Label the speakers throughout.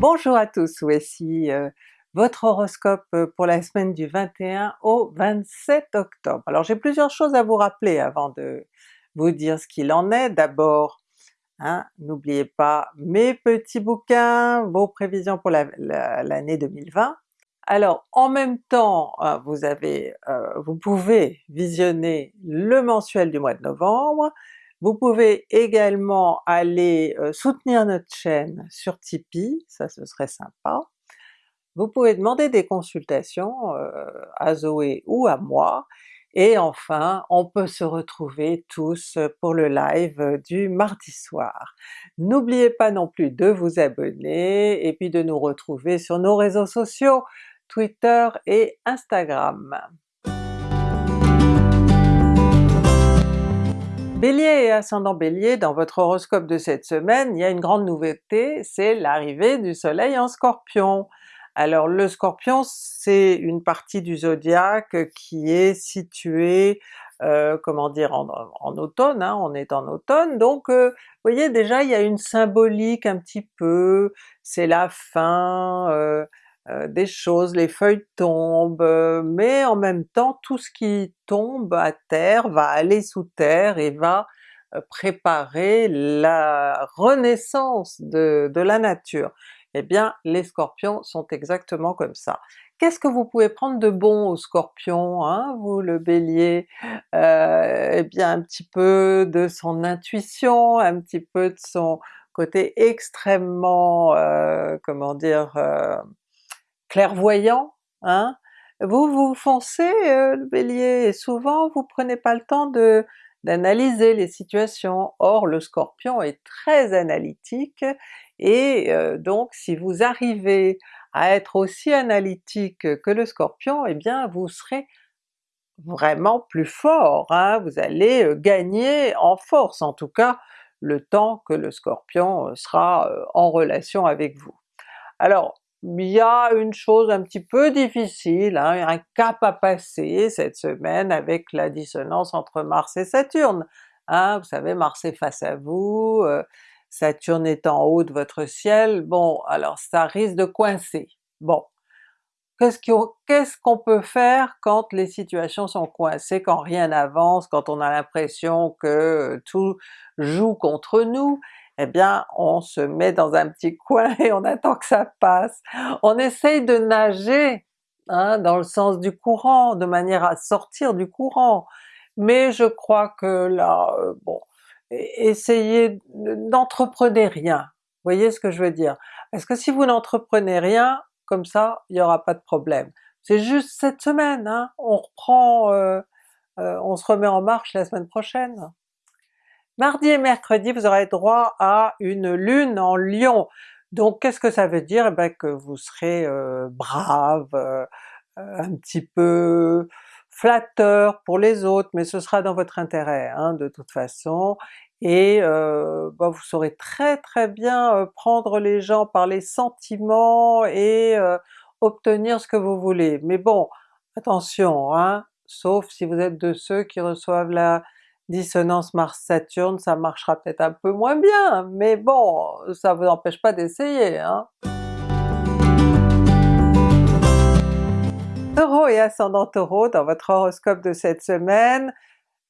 Speaker 1: Bonjour à tous, voici euh, votre horoscope euh, pour la semaine du 21 au 27 octobre. Alors j'ai plusieurs choses à vous rappeler avant de vous dire ce qu'il en est. D'abord, hein, n'oubliez pas mes petits bouquins, vos prévisions pour l'année 2020. Alors en même temps, euh, vous, pouvez visionner le mensuel du mois de novembre, vous pouvez également aller soutenir notre chaîne sur Tipeee, ça ce serait sympa. Vous pouvez demander des consultations à Zoé ou à moi, et enfin on peut se retrouver tous pour le live du mardi soir. N'oubliez pas non plus de vous abonner et puis de nous retrouver sur nos réseaux sociaux, Twitter et Instagram. Bélier et ascendant Bélier, dans votre horoscope de cette semaine, il y a une grande nouveauté, c'est l'arrivée du soleil en Scorpion. Alors le Scorpion c'est une partie du zodiaque qui est située euh, comment dire, en, automne, hein, on est en automne, donc euh, vous voyez déjà il y a une symbolique un petit peu, c'est la fin, euh, des choses, les feuilles tombent, euh, mais en même temps tout ce qui tombe à terre va aller sous terre et va euh, préparer la renaissance de, la nature. Eh bien les Scorpions sont exactement comme ça. Qu'est-ce que vous pouvez prendre de bon au Scorpion, hein, vous le Bélier? eh bien un petit peu de son intuition, un petit peu de son côté extrêmement, comment dire, clairvoyant, hein? Vous vous foncez euh, le Bélier, et souvent vous prenez pas le temps de d'analyser les situations. Or le Scorpion est très analytique, et euh, donc si vous arrivez à être aussi analytique que le Scorpion, eh bien vous serez vraiment plus fort, hein? vous allez euh, gagner en force, en tout cas le temps que le Scorpion sera en relation avec vous. Alors il y a une chose un petit peu difficile, hein, un cap à passer cette semaine avec la dissonance entre Mars et Saturne. Hein, vous savez Mars est face à vous, euh, Saturne est en haut de votre ciel, bon alors ça risque de coincer. Bon, qu'est-ce qu'on peut faire quand les situations sont coincées, quand rien n'avance, quand on a l'impression que tout joue contre nous? Eh bien on se met dans un petit coin et on attend que ça passe. On essaye de nager hein, dans le sens du courant, de manière à sortir du courant, mais je crois que là, euh, bon, essayez, n'entreprenez rien, vous voyez ce que je veux dire? Parce que si vous n'entreprenez rien, comme ça, il n'y aura pas de problème. C'est juste cette semaine, hein, on reprend, euh, euh, on se remet en marche la semaine prochaine. Mardi et mercredi, vous aurez droit à une lune en Lion. Donc qu'est-ce que ça veut dire? Eh bien que vous serez euh, brave, euh, un petit peu flatteur pour les autres, mais ce sera dans votre intérêt hein, de toute façon, et euh, bah, vous saurez très très bien prendre les gens par les sentiments et obtenir ce que vous voulez. Mais bon, attention, hein, sauf si vous êtes de ceux qui reçoivent la dissonance Mars-Saturne, ça marchera peut-être un peu moins bien, mais bon, ça vous empêche pas d'essayer. Hein? Taureau et ascendant Taureau, dans votre horoscope de cette semaine,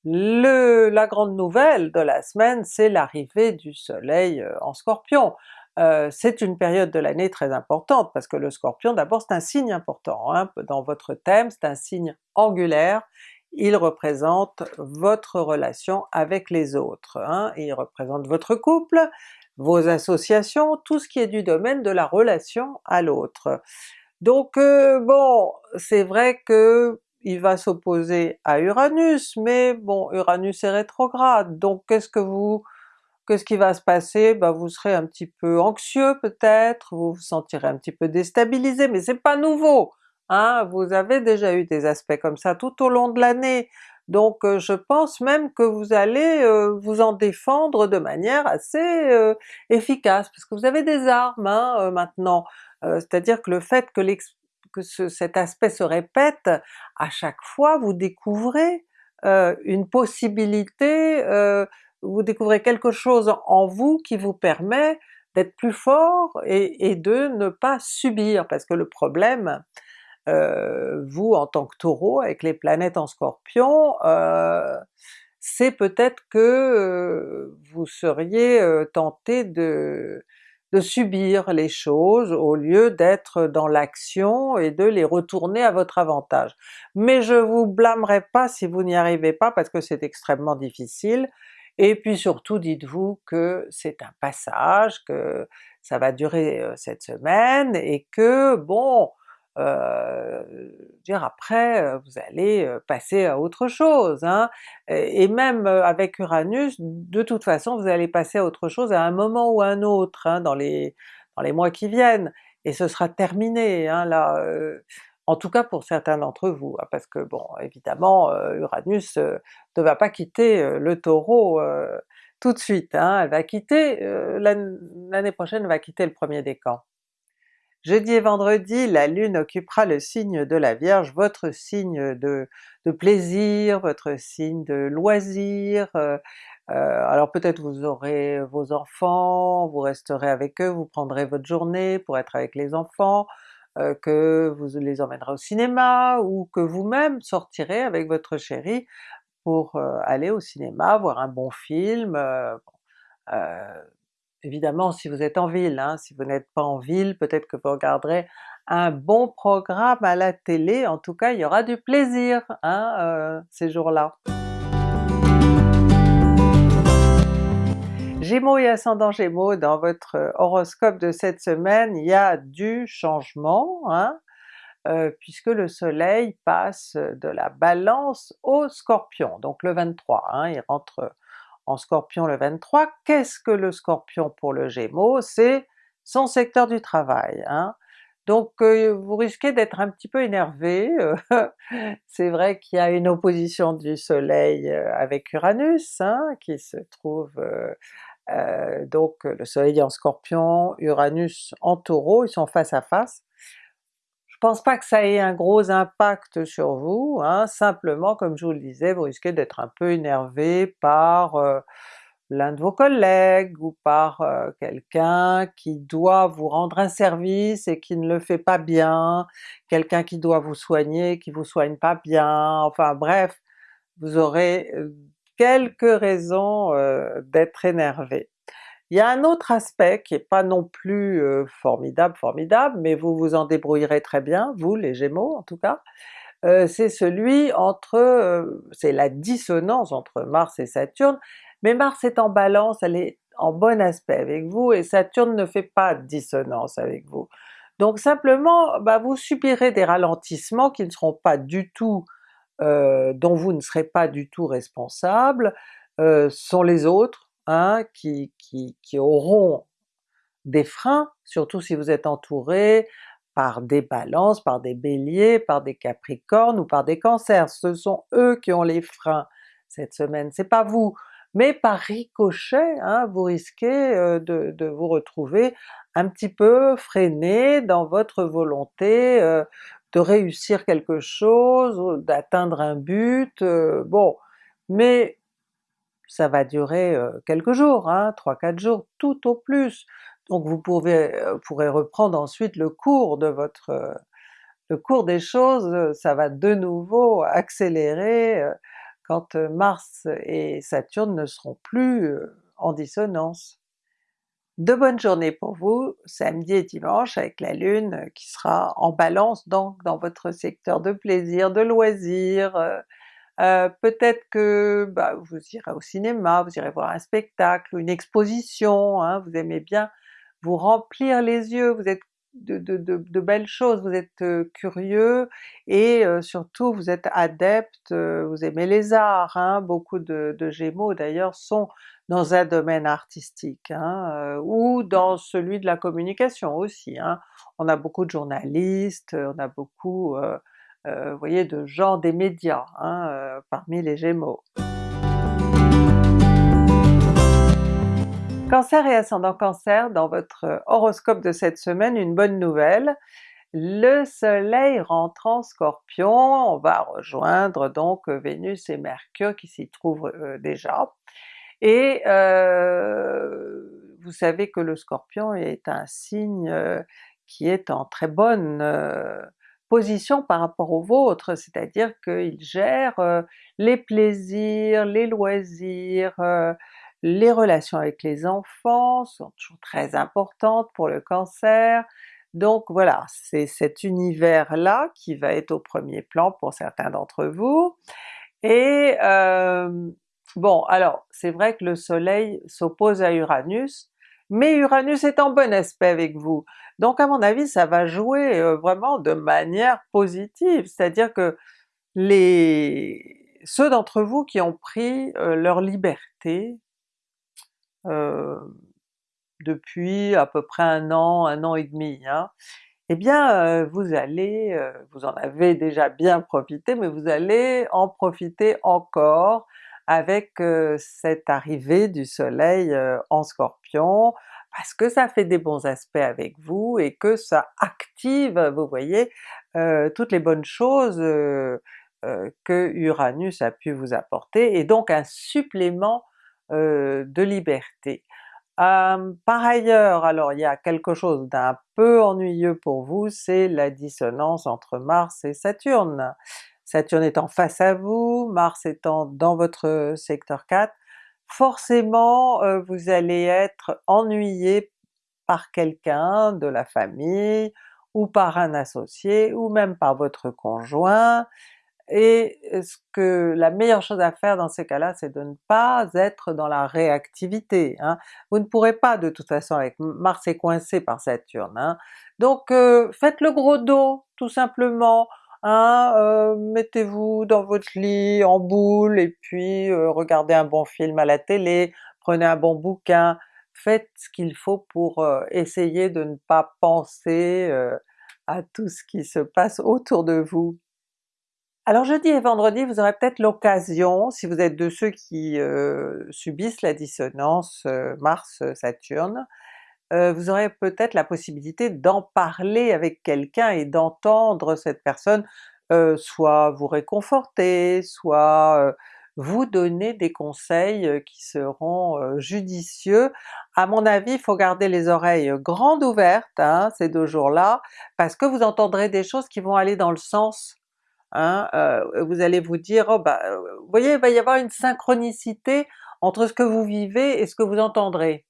Speaker 1: la grande nouvelle de la semaine c'est l'arrivée du soleil euh, en Scorpion. Euh, c'est une période de l'année très importante parce que le Scorpion d'abord c'est un signe important, hein, dans votre thème c'est un signe angulaire, il représente votre relation avec les autres, hein, il représente votre couple, vos associations, tout ce qui est du domaine de la relation à l'autre. Donc euh, bon, c'est vrai que il va s'opposer à Uranus, mais bon, Uranus est rétrograde, donc qu'est-ce que vous qu'est-ce qui va se passer? Ben, vous serez un petit peu anxieux peut-être, vous vous sentirez un petit peu déstabilisé, mais c'est pas nouveau! Hein, vous avez déjà eu des aspects comme ça tout au long de l'année, donc euh, je pense même que vous allez euh, vous en défendre de manière assez euh, efficace, parce que vous avez des armes hein, maintenant, c'est-à-dire que le fait que cet aspect se répète, à chaque fois vous découvrez une possibilité, vous découvrez quelque chose en vous qui vous permet d'être plus fort et, de ne pas subir, parce que le problème, euh, vous en tant que Taureau, avec les planètes en Scorpion, euh, c'est peut-être que euh, vous seriez tenté de, de subir les choses au lieu d'être dans l'action et de les retourner à votre avantage. Mais je vous blâmerai pas si vous n'y arrivez pas parce que c'est extrêmement difficile, et puis surtout dites-vous que c'est un passage, que ça va durer cette semaine et que bon, euh, dire après vous allez passer à autre chose, hein? et même avec Uranus, de toute façon vous allez passer à autre chose à un moment ou à un autre hein, dans, les, dans les mois qui viennent, et ce sera terminé hein, là, en tout cas pour certains d'entre vous, hein, parce que bon évidemment Uranus ne va pas quitter le Taureau tout de suite, hein, elle va quitter, l'année prochaine elle va quitter le premier décan. Jeudi et vendredi, la Lune occupera le signe de la Vierge, votre signe de, plaisir, votre signe de loisir, euh, euh, alors peut-être vous aurez vos enfants, vous resterez avec eux, vous prendrez votre journée pour être avec les enfants, euh, que vous les emmènerez au cinéma, ou que vous-même sortirez avec votre chéri pour aller au cinéma, voir un bon film, Évidemment si vous êtes en ville, hein, si vous n'êtes pas en ville, peut-être que vous regarderez un bon programme à la télé, en tout cas il y aura du plaisir hein, euh, ces jours-là. Gémeaux et ascendant Gémeaux, dans votre horoscope de cette semaine, il y a du changement, hein, euh, puisque le soleil passe de la Balance au Scorpion, donc le 23, hein, il rentre en Scorpion le 23. Qu'est-ce que le Scorpion pour le Gémeaux? C'est son secteur du travail. Hein. Donc euh, vous risquez d'être un petit peu énervé, c'est vrai qu'il y a une opposition du soleil euh, avec Uranus hein, qui se trouve euh, donc le soleil en Scorpion, Uranus en Taureau, ils sont face à face. Pense pas que ça ait un gros impact sur vous, hein, simplement comme je vous le disais, vous risquez d'être un peu énervé par euh, l'un de vos collègues ou par euh, quelqu'un qui doit vous rendre un service et qui ne le fait pas bien, quelqu'un qui doit vous soigner, qui vous soigne pas bien, enfin bref, vous aurez euh, quelques raisons d'être énervé. Il y a un autre aspect qui est pas non plus formidable formidable, mais vous vous en débrouillerez très bien, vous les Gémeaux en tout cas, c'est celui entre, c'est la dissonance entre Mars et Saturne, mais Mars est en Balance, elle est en bon aspect avec vous, et Saturne ne fait pas de dissonance avec vous. Donc simplement, bah, vous subirez des ralentissements qui ne seront pas du tout, dont vous ne serez pas du tout responsable, sont les autres, Hein, qui, auront des freins, surtout si vous êtes entouré par des balances, par des béliers, par des capricornes ou par des cancers. Ce sont eux qui ont les freins cette semaine, c'est pas vous. Mais par ricochet, hein, vous risquez euh, de, vous retrouver un petit peu freiné dans votre volonté euh, de réussir quelque chose, d'atteindre un but, euh, bon, mais ça va durer quelques jours, hein, 3-4 jours tout au plus, donc vous pourrez reprendre ensuite le cours de votre... le cours des choses, ça va de nouveau accélérer quand Mars et Saturne ne seront plus en dissonance. De bonnes journées pour vous, samedi et dimanche avec la Lune qui sera en Balance donc dans votre secteur de plaisir, de loisirs, euh, peut-être que bah, vous irez au cinéma, vous irez voir un spectacle, une exposition, hein, vous aimez bien vous remplir les yeux, vous êtes de, belles choses, vous êtes euh, curieux et euh, surtout vous êtes adepte, vous aimez les arts, hein. beaucoup de, Gémeaux d'ailleurs sont dans un domaine artistique, hein, ou dans celui de la communication aussi. On a beaucoup de journalistes, on a beaucoup vous voyez, de gens des médias hein, euh, parmi les Gémeaux. Cancer et ascendant Cancer, dans votre horoscope de cette semaine, une bonne nouvelle, le soleil rentre en Scorpion, on va rejoindre donc Vénus et Mercure qui s'y trouvent euh, déjà, et vous savez que le Scorpion est un signe qui est en très bonne position par rapport au vôtre, c'est-à-dire qu'il gère les plaisirs, les loisirs, les relations avec les enfants sont toujours très importantes pour le Cancer, donc voilà, c'est cet univers-là qui va être au premier plan pour certains d'entre vous. Et bon, alors c'est vrai que le soleil s'oppose à Uranus, mais Uranus est en bon aspect avec vous. Donc à mon avis ça va jouer vraiment de manière positive, c'est-à-dire que les ceux d'entre vous qui ont pris leur liberté depuis à peu près un an, un an et demi, hein, eh bien vous allez, vous en avez déjà bien profité, mais vous allez en profiter encore avec cette arrivée du soleil en Scorpion, parce que ça fait des bons aspects avec vous et que ça active, vous voyez, toutes les bonnes choses que Uranus a pu vous apporter, et donc un supplément de liberté. par ailleurs, alors il y a quelque chose d'un peu ennuyeux pour vous, c'est la dissonance entre Mars et Saturne. Saturne étant face à vous, Mars étant dans votre secteur 4, forcément vous allez être ennuyé par quelqu'un de la famille, ou par un associé, ou même par votre conjoint, et ce que la meilleure chose à faire dans ces cas-là, c'est de ne pas être dans la réactivité. Hein. Vous ne pourrez pas de toute façon avec Mars est coincé par Saturne. Hein. Donc faites le gros dos tout simplement, Hein, euh, mettez-vous dans votre lit en boule et puis euh, regardez un bon film à la télé, prenez un bon bouquin, faites ce qu'il faut pour euh, essayer de ne pas penser à tout ce qui se passe autour de vous. Alors jeudi et vendredi, vous aurez peut-être l'occasion, si vous êtes de ceux qui subissent la dissonance Mars-Saturne, euh, vous aurez peut-être la possibilité d'en parler avec quelqu'un et d'entendre cette personne euh, soit vous réconforter, soit euh, vous donner des conseils qui seront judicieux. À mon avis, il faut garder les oreilles grandes ouvertes hein, ces deux jours-là, parce que vous entendrez des choses qui vont aller dans le sens Hein, vous allez vous dire, oh bah, vous voyez, il va y avoir une synchronicité entre ce que vous vivez et ce que vous entendrez.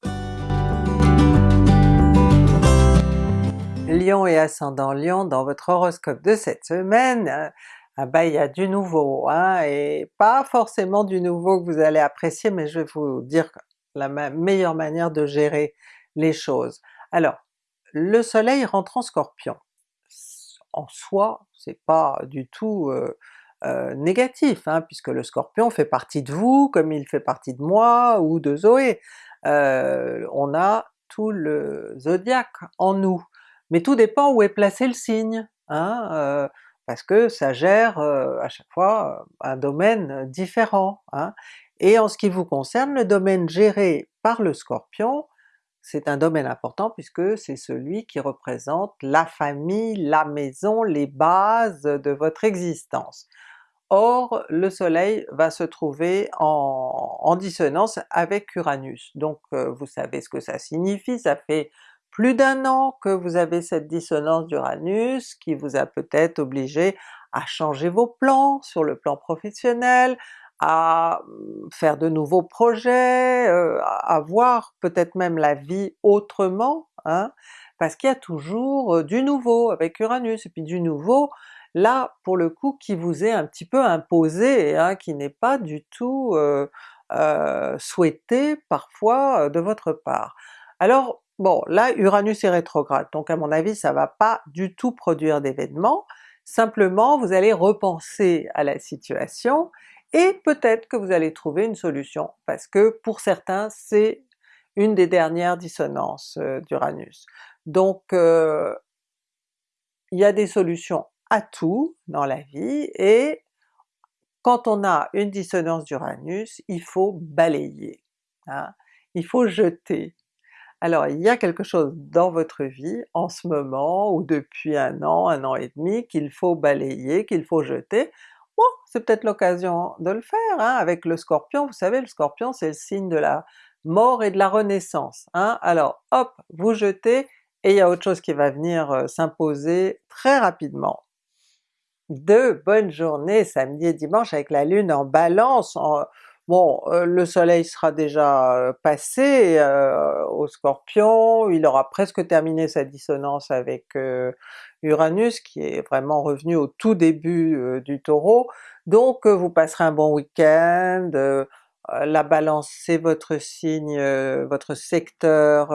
Speaker 1: Lion et ascendant Lion dans votre horoscope de cette semaine, ah bah il y a du nouveau, hein, et pas forcément du nouveau que vous allez apprécier, mais je vais vous dire la meilleure manière de gérer les choses. Alors, le soleil rentre en Scorpion. En soi, c'est pas du tout euh, euh, négatif, hein, puisque le Scorpion fait partie de vous, comme il fait partie de moi ou de Zoé. Euh, on a tout le zodiaque en nous mais tout dépend où est placé le signe, hein, euh, parce que ça gère euh, à chaque fois euh, un domaine différent. Hein. Et en ce qui vous concerne, le domaine géré par le Scorpion, c'est un domaine important puisque c'est celui qui représente la famille, la maison, les bases de votre existence. Or le soleil va se trouver en, en dissonance avec Uranus, donc vous savez ce que ça signifie, ça fait plus d'un an que vous avez cette dissonance d'Uranus qui vous a peut-être obligé à changer vos plans sur le plan professionnel, à mmh, faire de nouveaux projets, euh, à voir peut-être même la vie autrement, hein, parce qu'il y a toujours euh, du nouveau avec Uranus, et puis du nouveau là pour le coup qui vous est un petit peu imposé, hein, qui n'est pas du tout euh, souhaité parfois de votre part. Alors Bon, là Uranus est rétrograde, donc à mon avis ça va pas du tout produire d'événements, simplement vous allez repenser à la situation et peut-être que vous allez trouver une solution, parce que pour certains c'est une des dernières dissonances euh, d'Uranus. Donc euh, il y a des solutions à tout dans la vie, et quand on a une dissonance d'Uranus, il faut balayer, hein. il faut jeter, alors il y a quelque chose dans votre vie en ce moment, ou depuis un an, un an et demi, qu'il faut balayer, qu'il faut jeter. Bon, c'est peut-être l'occasion de le faire, hein, avec le Scorpion, vous savez le Scorpion c'est le signe de la mort et de la renaissance. Hein? Alors hop, vous jetez et il y a autre chose qui va venir euh, s'imposer très rapidement. De bonnes journées samedi et dimanche avec la Lune en Balance, bon euh, le soleil sera déjà euh, passé au Scorpion, il aura presque terminé sa dissonance avec Uranus qui est vraiment revenu au tout début du Taureau, donc vous passerez un bon week-end, la Balance c'est votre signe, votre secteur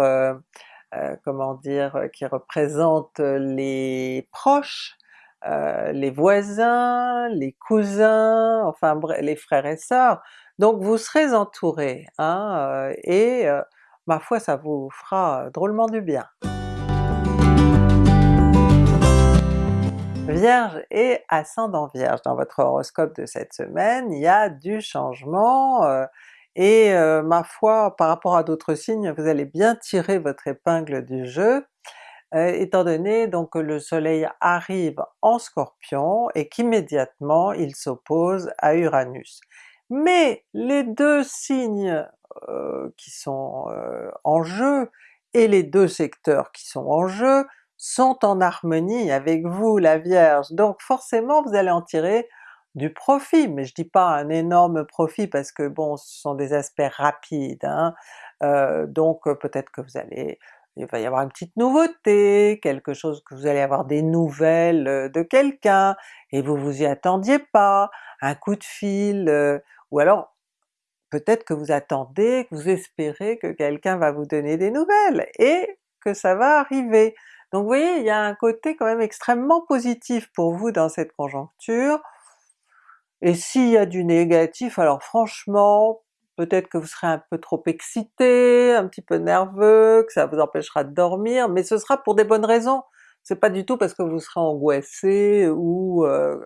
Speaker 1: euh, comment dire, euh, qui représente les proches, euh, les voisins, les cousins, enfin les frères et sœurs, donc vous serez entouré, hein, et ma foi ça vous fera drôlement du bien. Vierge et ascendant Vierge, dans votre horoscope de cette semaine, il y a du changement, et euh, ma foi par rapport à d'autres signes vous allez bien tirer votre épingle du jeu, euh, étant donné donc que le soleil arrive en Scorpion et qu'immédiatement il s'oppose à Uranus. Mais les deux signes euh, qui sont en jeu et les deux secteurs qui sont en jeu sont en harmonie avec vous la Vierge, donc forcément vous allez en tirer du profit, mais je dis pas un énorme profit parce que bon ce sont des aspects rapides, hein. euh, donc euh, peut-être que vous allez il va y avoir une petite nouveauté, quelque chose que vous allez avoir des nouvelles euh, de quelqu'un, et vous vous y attendiez pas, un coup de fil, ou alors peut-être que vous attendez, que vous espérez que quelqu'un va vous donner des nouvelles, et que ça va arriver. Donc vous voyez, il y a un côté quand même extrêmement positif pour vous dans cette conjoncture, et s'il y a du négatif, alors franchement, peut-être que vous serez un peu trop excité, un petit peu nerveux, que ça vous empêchera de dormir, mais ce sera pour des bonnes raisons. C'est pas du tout parce que vous serez angoissé ou, euh,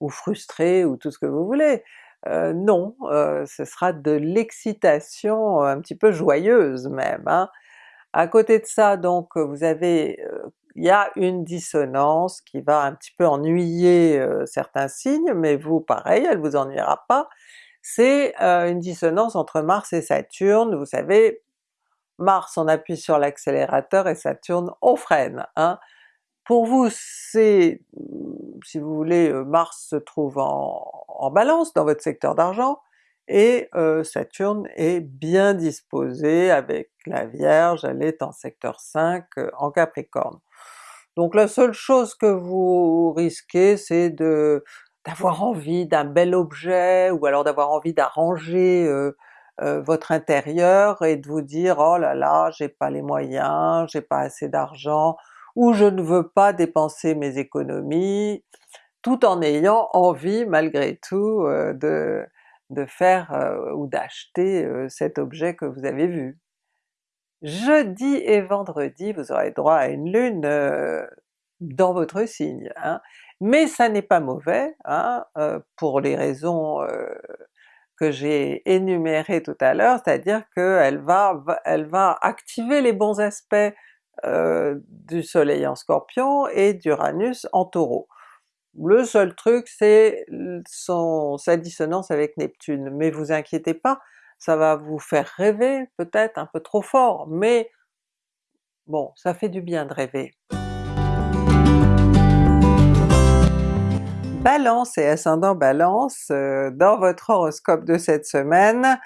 Speaker 1: ou frustré ou tout ce que vous voulez. Euh, non, euh, ce sera de l'excitation un petit peu joyeuse même. Hein. À côté de ça donc vous avez il y a une dissonance qui va un petit peu ennuyer euh, certains signes, mais vous pareil, elle vous ennuiera pas. C'est euh, une dissonance entre Mars et Saturne, vous savez, Mars on appuie sur l'accélérateur et Saturne on freine. Hein. Pour vous c'est, si vous voulez, euh, Mars se trouve en, en Balance dans votre secteur d'argent, et Saturne est bien disposé avec la Vierge, elle est en secteur 5 en Capricorne. Donc la seule chose que vous risquez c'est de d'avoir envie d'un bel objet, ou alors d'avoir envie d'arranger euh, euh, votre intérieur et de vous dire oh là là j'ai pas les moyens, j'ai pas assez d'argent, ou je ne veux pas dépenser mes économies, tout en ayant envie malgré tout euh, de, de faire ou d'acheter cet objet que vous avez vu. Jeudi et vendredi, vous aurez droit à une lune dans votre signe, hein. Mais ça n'est pas mauvais, hein, euh, pour les raisons euh, que j'ai énumérées tout à l'heure, c'est-à-dire qu'elle va, elle va activer les bons aspects du soleil en Scorpion et d'Uranus en Taureau. Le seul truc c'est sa dissonance avec Neptune, mais vous inquiétez pas, ça va vous faire rêver peut-être un peu trop fort, mais bon, ça fait du bien de rêver. Balance et ascendant Balance, euh, dans votre horoscope de cette semaine,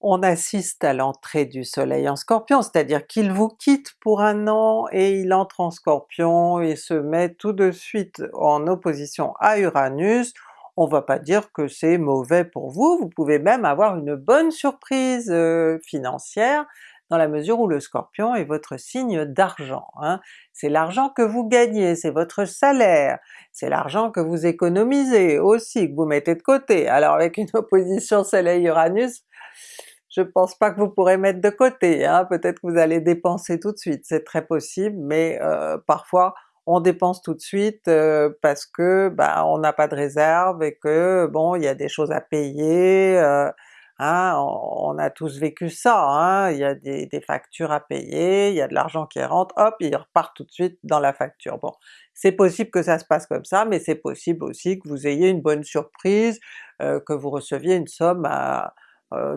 Speaker 1: on assiste à l'entrée du soleil en Scorpion, c'est-à-dire qu'il vous quitte pour un an et il entre en Scorpion et se met tout de suite en opposition à Uranus, on va pas dire que c'est mauvais pour vous, vous pouvez même avoir une bonne surprise euh, financière dans la mesure où le Scorpion est votre signe d'argent. Hein. C'est l'argent que vous gagnez, c'est votre salaire, c'est l'argent que vous économisez aussi, que vous mettez de côté. Alors avec une opposition Soleil-Uranus, je pense pas que vous pourrez mettre de côté, hein. peut-être que vous allez dépenser tout de suite, c'est très possible, mais euh, parfois on dépense tout de suite euh, parce que bah, on n'a pas de réserve et que bon il y a des choses à payer, euh, hein, on, a tous vécu ça, hein, il y a des, factures à payer, il y a de l'argent qui rentre, hop il repart tout de suite dans la facture. Bon, c'est possible que ça se passe comme ça, mais c'est possible aussi que vous ayez une bonne surprise, euh, que vous receviez une somme à,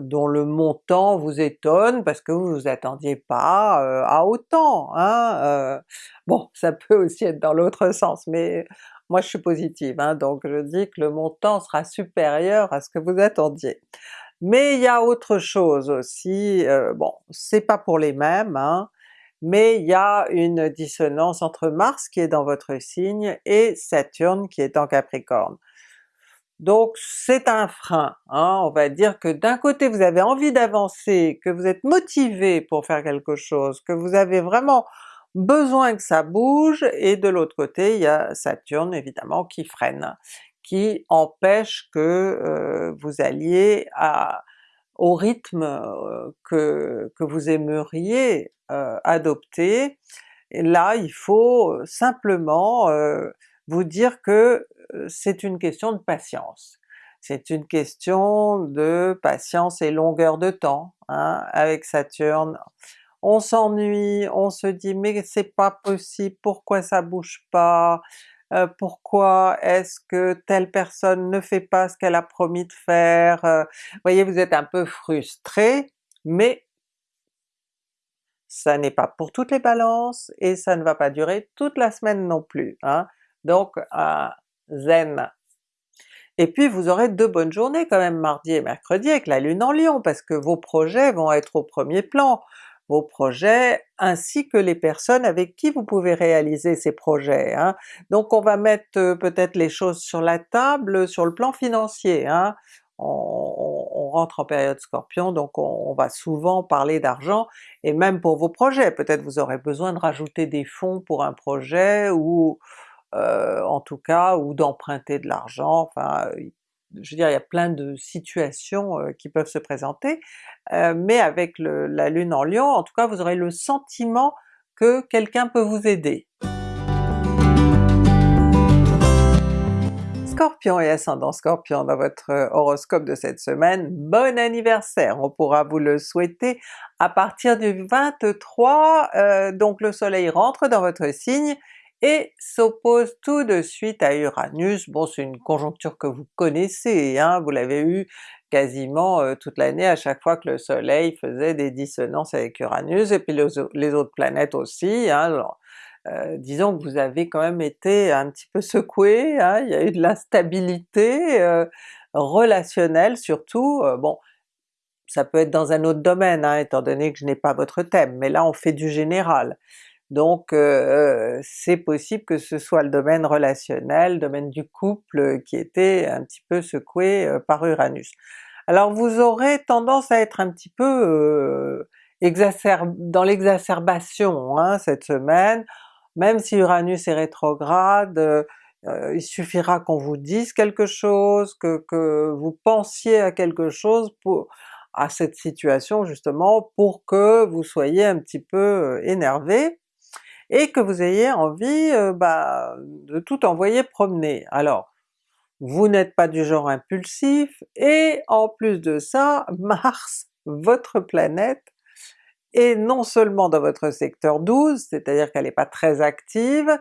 Speaker 1: dont le montant vous étonne parce que vous vous attendiez pas à autant. Hein? bon, ça peut aussi être dans l'autre sens, mais moi je suis positive, donc je dis que le montant sera supérieur à ce que vous attendiez. Mais il y a autre chose aussi, bon c'est pas pour les mêmes, hein, mais il y a une dissonance entre Mars qui est dans votre signe et Saturne qui est en Capricorne. Donc c'est un frein, hein, on va dire que d'un côté vous avez envie d'avancer, que vous êtes motivé pour faire quelque chose, que vous avez vraiment besoin que ça bouge, et de l'autre côté il y a Saturne évidemment qui freine, qui empêche que euh, vous alliez à, au rythme euh, que, que vous aimeriez euh, adopter. Et là il faut simplement vous dire que c'est une question de patience. C'est une question de patience et longueur de temps hein, avec Saturne. On s'ennuie, on se dit mais c'est pas possible, pourquoi ça bouge pas? Euh, pourquoi est-ce que telle personne ne fait pas ce qu'elle a promis de faire? Euh, voyez, vous êtes un peu frustré, mais ça n'est pas pour toutes les balances et ça ne va pas durer toute la semaine non plus. Hein. Donc zen. Et puis vous aurez deux bonnes journées quand même mardi et mercredi avec la Lune en Lion, parce que vos projets vont être au premier plan, vos projets ainsi que les personnes avec qui vous pouvez réaliser ces projets. Hein. Donc on va mettre euh, peut-être les choses sur la table sur le plan financier. Hein. On, rentre en période Scorpion, donc on, va souvent parler d'argent, et même pour vos projets, peut-être vous aurez besoin de rajouter des fonds pour un projet, ou euh, en tout cas, ou d'emprunter de l'argent, je veux dire il y a plein de situations qui peuvent se présenter, mais avec la Lune en Lion, en tout cas vous aurez le sentiment que quelqu'un peut vous aider. Scorpion et ascendant Scorpion dans votre horoscope de cette semaine, bon anniversaire! On pourra vous le souhaiter à partir du 23, donc le soleil rentre dans votre signe, et s'oppose tout de suite à Uranus. Bon c'est une conjoncture que vous connaissez, hein, vous l'avez eu quasiment euh, toute l'année à chaque fois que le soleil faisait des dissonances avec Uranus, et puis les, autres planètes aussi. Hein, alors, euh, disons que vous avez quand même été un petit peu secoué, hein, il y a eu de l'instabilité euh, relationnelle surtout, bon ça peut être dans un autre domaine hein, étant donné que je n'ai pas votre thème, mais là on fait du général. Donc c'est possible que ce soit le domaine relationnel, le domaine du couple qui était un petit peu secoué par Uranus. Alors vous aurez tendance à être un petit peu dans l'exacerbation hein, cette semaine, même si Uranus est rétrograde, il suffira qu'on vous dise quelque chose, que, que, vous pensiez à quelque chose pour, à cette situation justement pour que vous soyez un petit peu énervé, et que vous ayez envie euh, bah, de tout envoyer promener. Alors, vous n'êtes pas du genre impulsif, et en plus de ça, Mars, votre planète, est non seulement dans votre secteur 12, c'est-à-dire qu'elle n'est pas très active,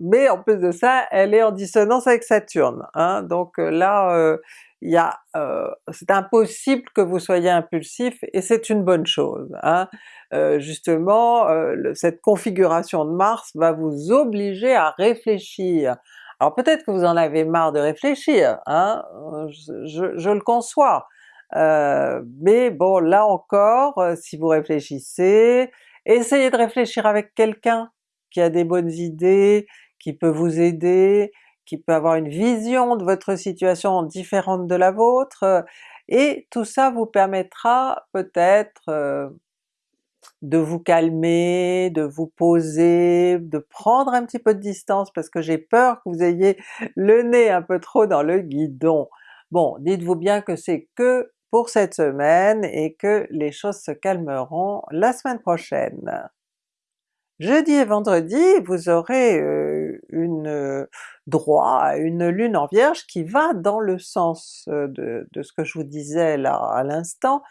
Speaker 1: mais en plus de ça, elle est en dissonance avec Saturne. Hein? Donc euh, là, euh, il y a, euh, c'est impossible que vous soyez impulsif et c'est une bonne chose. Hein. Euh, justement, euh, cette configuration de Mars va vous obliger à réfléchir. Alors peut-être que vous en avez marre de réfléchir, hein, je, je, le conçois, mais bon là encore, si vous réfléchissez, essayez de réfléchir avec quelqu'un qui a des bonnes idées, qui peut vous aider, qui peut avoir une vision de votre situation différente de la vôtre, et tout ça vous permettra peut-être euh, de vous calmer, de vous poser, de prendre un petit peu de distance parce que j'ai peur que vous ayez le nez un peu trop dans le guidon. Bon, dites-vous bien que c'est que pour cette semaine et que les choses se calmeront la semaine prochaine. Jeudi et vendredi, vous aurez une euh, droit à une lune en Vierge qui va dans le sens de, ce que je vous disais là à l'instant,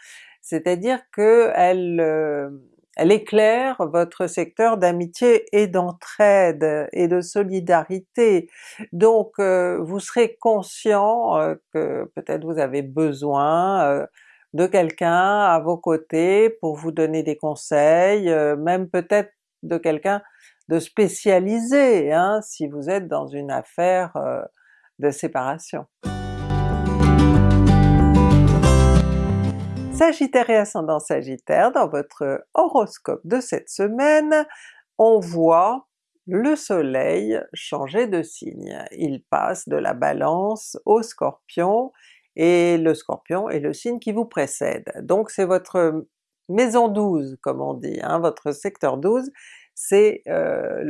Speaker 1: c'est-à-dire que elle, éclaire votre secteur d'amitié et d'entraide et de solidarité. Donc vous serez conscient que peut-être vous avez besoin de quelqu'un à vos côtés pour vous donner des conseils, même peut-être de quelqu'un de spécialisé hein, si vous êtes dans une affaire euh, de séparation. Sagittaire et ascendant Sagittaire, dans votre horoscope de cette semaine, on voit le soleil changer de signe. Il passe de la balance au scorpion, et le scorpion est le signe qui vous précède. Donc c'est votre maison 12 comme on dit, hein, votre secteur 12, c'est euh,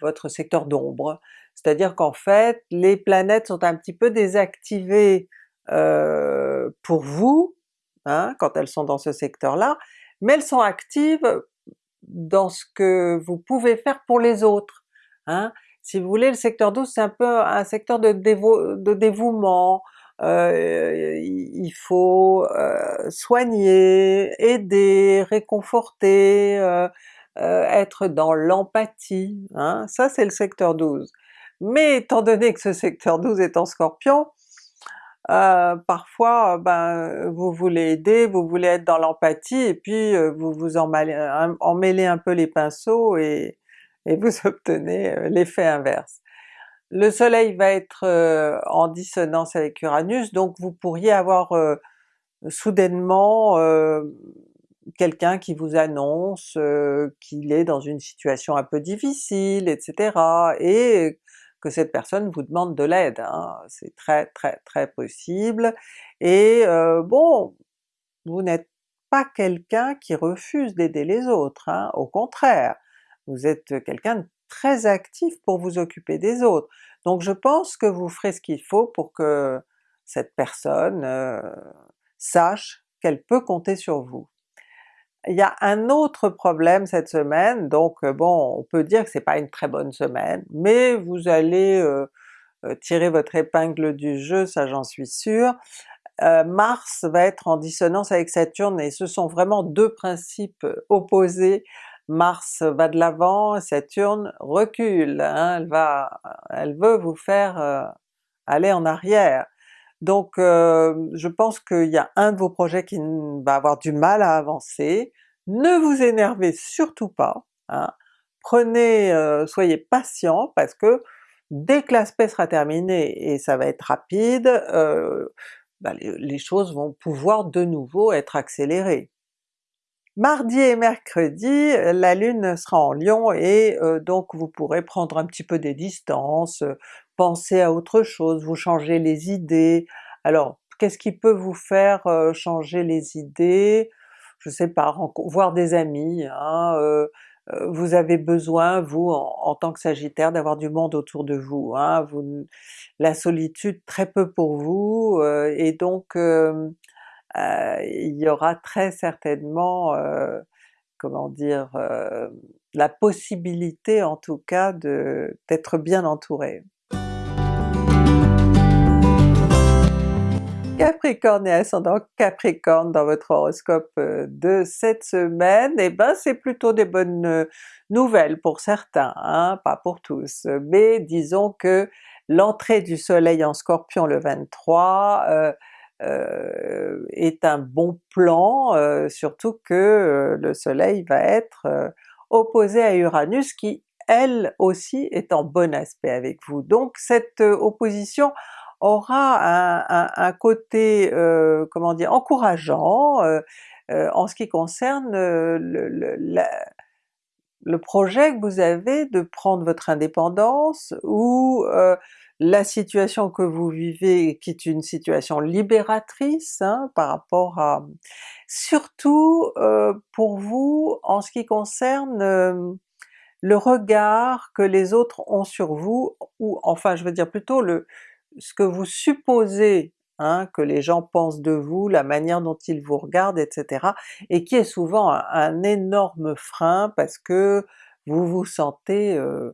Speaker 1: votre secteur d'ombre. C'est-à-dire qu'en fait les planètes sont un petit peu désactivées euh, pour vous, hein, quand elles sont dans ce secteur-là, mais elles sont actives dans ce que vous pouvez faire pour les autres. Hein. Si vous voulez, le secteur 12 c'est un peu un secteur de, de dévouement, euh, il faut euh, soigner, aider, réconforter, euh, être dans l'empathie, hein? ça c'est le secteur 12. Mais étant donné que ce secteur 12 est en Scorpion, parfois ben, vous voulez aider, vous voulez être dans l'empathie, et puis vous vous emmêlez un peu les pinceaux et vous obtenez l'effet inverse. Le soleil va être euh, en dissonance avec Uranus, donc vous pourriez avoir euh, soudainement euh, quelqu'un qui vous annonce qu'il est dans une situation un peu difficile, etc. et que cette personne vous demande de l'aide, hein. c'est très très très possible. Et bon, vous n'êtes pas quelqu'un qui refuse d'aider les autres, hein. au contraire, vous êtes quelqu'un de très actif pour vous occuper des autres. Donc je pense que vous ferez ce qu'il faut pour que cette personne euh, sache qu'elle peut compter sur vous. Il y a un autre problème cette semaine, donc euh, bon on peut dire que c'est pas une très bonne semaine, mais vous allez euh, tirer votre épingle du jeu, ça j'en suis sûre. Mars va être en dissonance avec Saturne et ce sont vraiment deux principes opposés Mars va de l'avant, Saturne recule, hein, elle, va, elle veut vous faire euh, aller en arrière. Donc euh, je pense qu'il y a un de vos projets qui va avoir du mal à avancer, ne vous énervez surtout pas, hein. prenez, euh, soyez patient parce que dès que l'aspect sera terminé, et ça va être rapide, bah, les choses vont pouvoir de nouveau être accélérées. Mardi et mercredi, la Lune sera en Lion et euh, donc vous pourrez prendre un petit peu des distances, euh, penser à autre chose, vous changer les idées. Alors qu'est-ce qui peut vous faire euh, changer les idées? Je sais pas, voir des amis, hein, vous avez besoin, vous, en, tant que Sagittaire, d'avoir du monde autour de vous, hein, vous, la solitude très peu pour vous, et donc euh, il y aura très certainement, euh, comment dire, euh, la possibilité en tout cas d'être bien entouré. Capricorne et ascendant Capricorne dans votre horoscope de cette semaine, et eh ben c'est plutôt des bonnes nouvelles pour certains, hein, pas pour tous, mais disons que l'entrée du soleil en Scorpion le 23 euh, est un bon plan, euh, surtout que euh, le soleil va être opposé à Uranus qui elle aussi est en bon aspect avec vous. Donc cette opposition aura un, côté, comment dire, encourageant en ce qui concerne le, le, projet que vous avez de prendre votre indépendance ou la situation que vous vivez qui est une situation libératrice hein, par rapport à... Surtout euh, pour vous en ce qui concerne euh, le regard que les autres ont sur vous, ou enfin je veux dire plutôt le ce que vous supposez hein, que les gens pensent de vous, la manière dont ils vous regardent, etc. et qui est souvent un, énorme frein parce que vous vous sentez euh,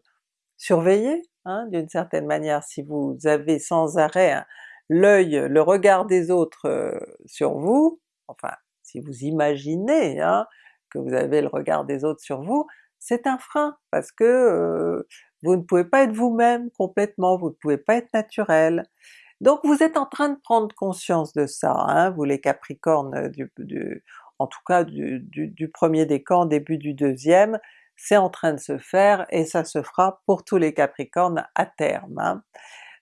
Speaker 1: surveillé Hein, d'une certaine manière, si vous avez sans arrêt l'œil, le regard des autres euh, sur vous, enfin si vous imaginez hein, que vous avez le regard des autres sur vous, c'est un frein, parce que euh, vous ne pouvez pas être vous-même complètement, vous ne pouvez pas être naturel. Donc vous êtes en train de prendre conscience de ça, hein, vous les Capricornes du, en tout cas du, du, premier décan, début du deuxième, c'est en train de se faire et ça se fera pour tous les Capricornes à terme. Hein.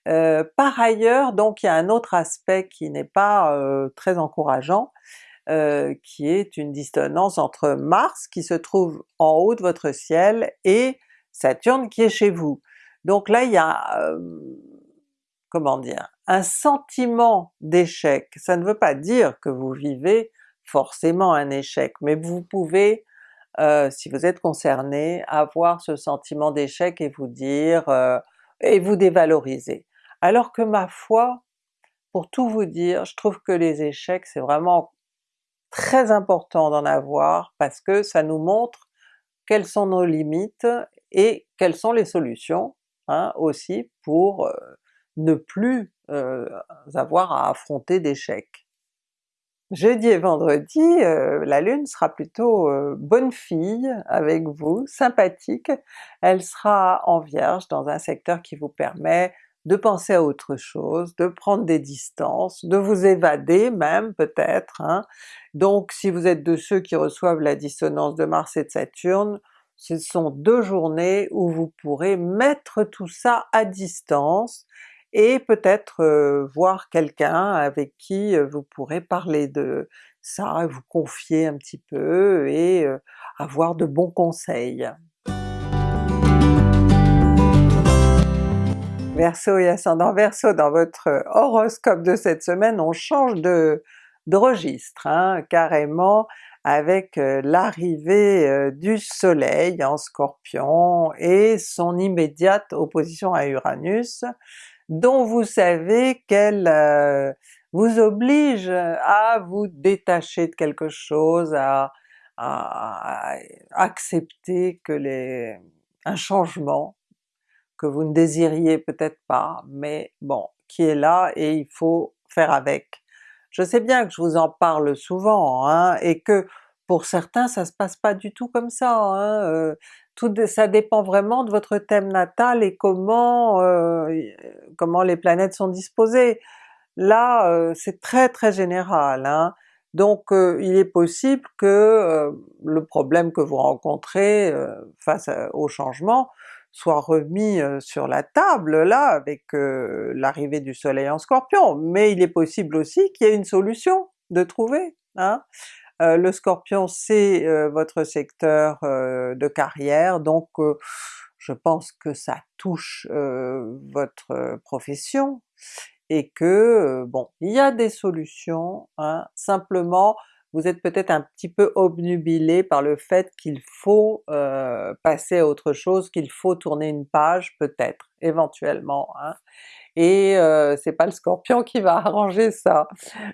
Speaker 1: Euh, par ailleurs, donc il y a un autre aspect qui n'est pas euh, très encourageant, euh, qui est une dissonance entre Mars qui se trouve en haut de votre ciel et Saturne qui est chez vous. Donc là il y a, comment dire, un sentiment d'échec. Ça ne veut pas dire que vous vivez forcément un échec, mais vous pouvez, si vous êtes concerné, avoir ce sentiment d'échec et vous dire, et vous dévaloriser. Alors que ma foi, pour tout vous dire, je trouve que les échecs c'est vraiment très important d'en avoir parce que ça nous montre quelles sont nos limites et quelles sont les solutions hein, aussi pour euh, ne plus euh, avoir à affronter d'échecs. Jeudi et vendredi, euh, la Lune sera plutôt bonne fille avec vous, sympathique, elle sera en Vierge dans un secteur qui vous permet de penser à autre chose, de prendre des distances, de vous évader même peut-être. Hein. Donc si vous êtes de ceux qui reçoivent la dissonance de Mars et de Saturne, ce sont deux journées où vous pourrez mettre tout ça à distance et peut-être voir quelqu'un avec qui vous pourrez parler de ça, vous confier un petit peu et avoir de bons conseils. Verseau et ascendant Verseau, dans votre horoscope de cette semaine, on change de, registre, hein, carrément avec l'arrivée du soleil en Scorpion et son immédiate opposition à Uranus, dont vous savez qu'elle euh, vous oblige à vous détacher de quelque chose, à, à accepter que les, un changement que vous ne désiriez peut-être pas, mais bon, qui est là et il faut faire avec. Je sais bien que je vous en parle souvent, hein, et que pour certains ça se passe pas du tout comme ça, hein, euh, ça dépend vraiment de votre thème natal et comment, euh, comment les planètes sont disposées. Là euh, c'est très très général, hein. donc il est possible que le problème que vous rencontrez face au changement soit remis sur la table là avec l'arrivée du soleil en Scorpion, mais il est possible aussi qu'il y ait une solution de trouver. Hein? Le Scorpion c'est votre secteur de carrière, donc je pense que ça touche votre profession, et que bon, il y a des solutions, hein, simplement vous êtes peut-être un petit peu obnubilé par le fait qu'il faut euh, passer à autre chose, qu'il faut tourner une page peut-être, éventuellement, hein. Et euh, c'est pas le Scorpion qui va arranger ça.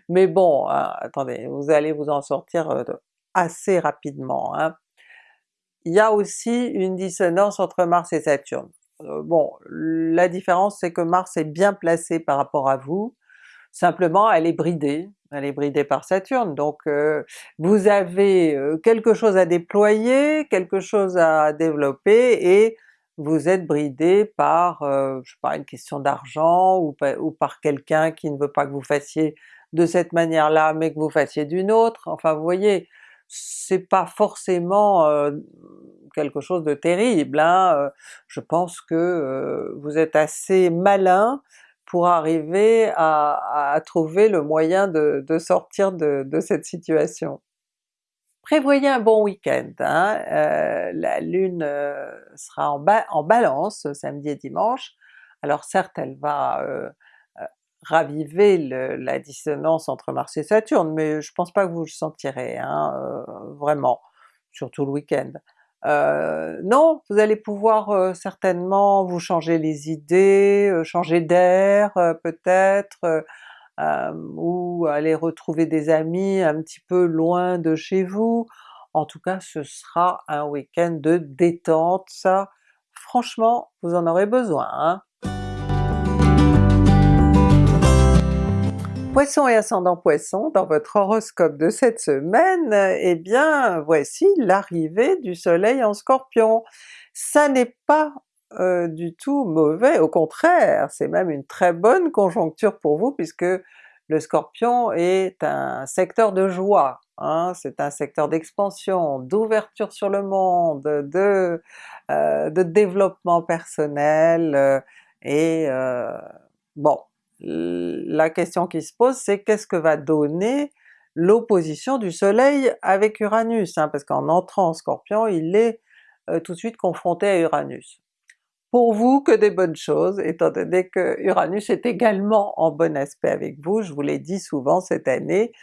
Speaker 1: Mais bon, hein, attendez, vous allez vous en sortir euh, assez rapidement. Hein. Il y a aussi une dissonance entre Mars et Saturne. bon, la différence c'est que Mars est bien placé par rapport à vous, simplement elle est bridée, elle est bridée par Saturne, donc euh, vous avez euh, quelque chose à déployer, quelque chose à développer, et vous êtes bridé par, euh, je sais pas, une question d'argent, ou, par quelqu'un qui ne veut pas que vous fassiez de cette manière-là, mais que vous fassiez d'une autre, enfin vous voyez, c'est pas forcément quelque chose de terrible, hein. je pense que vous êtes assez malin pour arriver à, trouver le moyen de, sortir de, cette situation. Prévoyez un bon week-end, hein. euh, la Lune euh, sera en, Balance samedi et dimanche, alors certes elle va euh, raviver la dissonance entre Mars et Saturne, mais je pense pas que vous le sentirez, hein, vraiment, surtout le week-end. Euh, non, vous allez pouvoir euh, certainement vous changer les idées, euh, changer d'air peut-être, ou aller retrouver des amis un petit peu loin de chez vous. En tout cas ce sera un week-end de détente, ça franchement vous en aurez besoin. Hein. Poisson et ascendant Poisson, dans votre horoscope de cette semaine, eh bien voici l'arrivée du soleil en Scorpion. Ça n'est pas du tout mauvais, au contraire, c'est même une très bonne conjoncture pour vous puisque le Scorpion est un secteur de joie, hein, c'est un secteur d'expansion, d'ouverture sur le monde, de, euh, développement personnel, euh, et euh, bon, la question qui se pose c'est qu'est-ce que va donner l'opposition du soleil avec Uranus, hein, parce qu'en entrant en Scorpion il est tout de suite confronté à Uranus pour vous que des bonnes choses, étant donné que Uranus est également en bon aspect avec vous, je vous l'ai dit souvent cette année,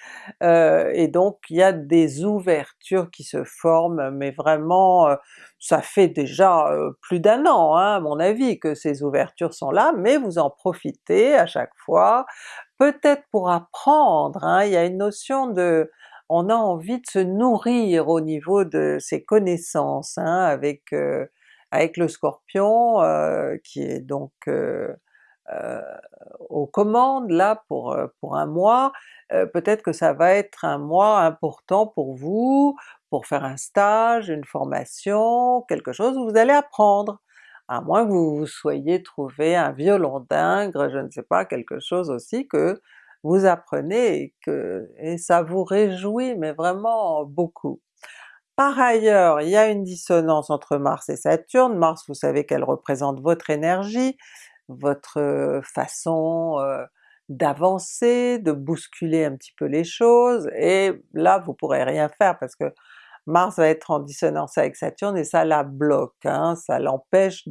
Speaker 1: euh, et donc il y a des ouvertures qui se forment, mais vraiment euh, ça fait déjà euh, plus d'un an hein, à mon avis que ces ouvertures sont là, mais vous en profitez à chaque fois, peut-être pour apprendre, hein, il y a une notion de on a envie de se nourrir au niveau de ses connaissances hein, avec avec le Scorpion euh, qui est donc euh, euh, aux commandes là pour, pour un mois, peut-être que ça va être un mois important pour vous, pour faire un stage, une formation, quelque chose où vous allez apprendre, à moins que vous vous soyez trouvé un violon d'ingre, je ne sais pas, quelque chose aussi que vous apprenez et que et ça vous réjouit mais vraiment beaucoup. Par ailleurs, il y a une dissonance entre Mars et Saturne, Mars vous savez qu'elle représente votre énergie, votre façon d'avancer, de bousculer un petit peu les choses, et là vous pourrez rien faire parce que Mars va être en dissonance avec Saturne et ça la bloque, hein, ça l'empêche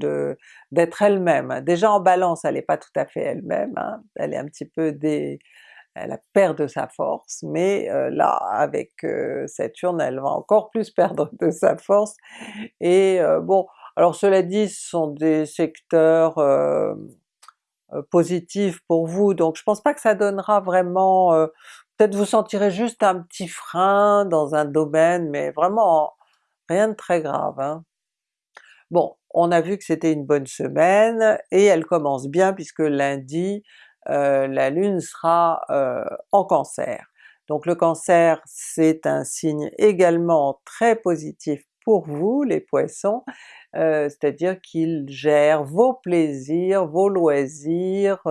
Speaker 1: d'être elle-même. Déjà en Balance elle n'est pas tout à fait elle-même, hein, elle est un petit peu des, elle perd de sa force, mais euh, là avec euh, Saturne elle va encore plus perdre de sa force, et euh, bon, alors cela dit ce sont des secteurs positifs pour vous, donc je pense pas que ça donnera vraiment, peut-être vous sentirez juste un petit frein dans un domaine, mais vraiment rien de très grave. Hein. Bon, on a vu que c'était une bonne semaine, et elle commence bien puisque lundi euh, la Lune sera euh, en Cancer. Donc le Cancer c'est un signe également très positif pour vous les Poissons, euh, c'est-à-dire qu'il gère vos plaisirs, vos loisirs,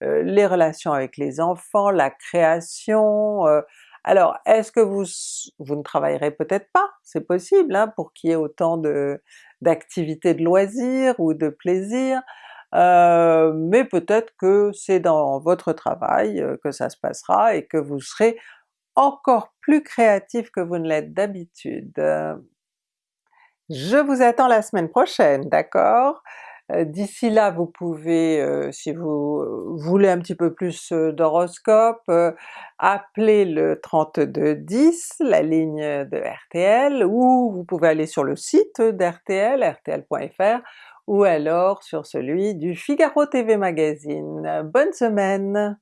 Speaker 1: les relations avec les enfants, la création, alors est-ce que vous, vous ne travaillerez peut-être pas? C'est possible hein, pour qu'il y ait autant d'activités de loisirs ou de plaisirs, euh, mais peut-être que c'est dans votre travail euh, que ça se passera et que vous serez encore plus créatif que vous ne l'êtes d'habitude. Je vous attends la semaine prochaine, d'accord? Euh, d'ici là vous pouvez, si vous voulez un petit peu plus d'horoscope, appeler le 3210, la ligne de RTL, ou vous pouvez aller sur le site d'RTL, rtl.fr, ou alors sur celui du Figaro TV Magazine. Bonne semaine!